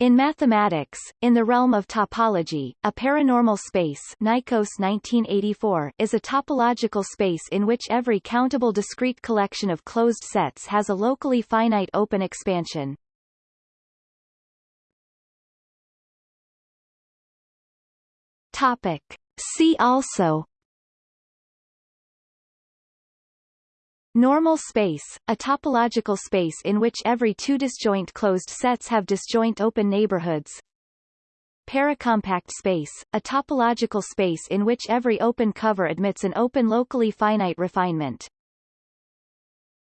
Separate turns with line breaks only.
In mathematics, in the realm of topology, a paranormal space Nyikos 1984 is a topological space in which every countable discrete collection of closed sets has a locally finite open expansion. Topic. See also Normal space, a topological space in which every two disjoint closed sets have disjoint open neighborhoods. Paracompact space, a topological space in which every open cover admits an open locally finite refinement.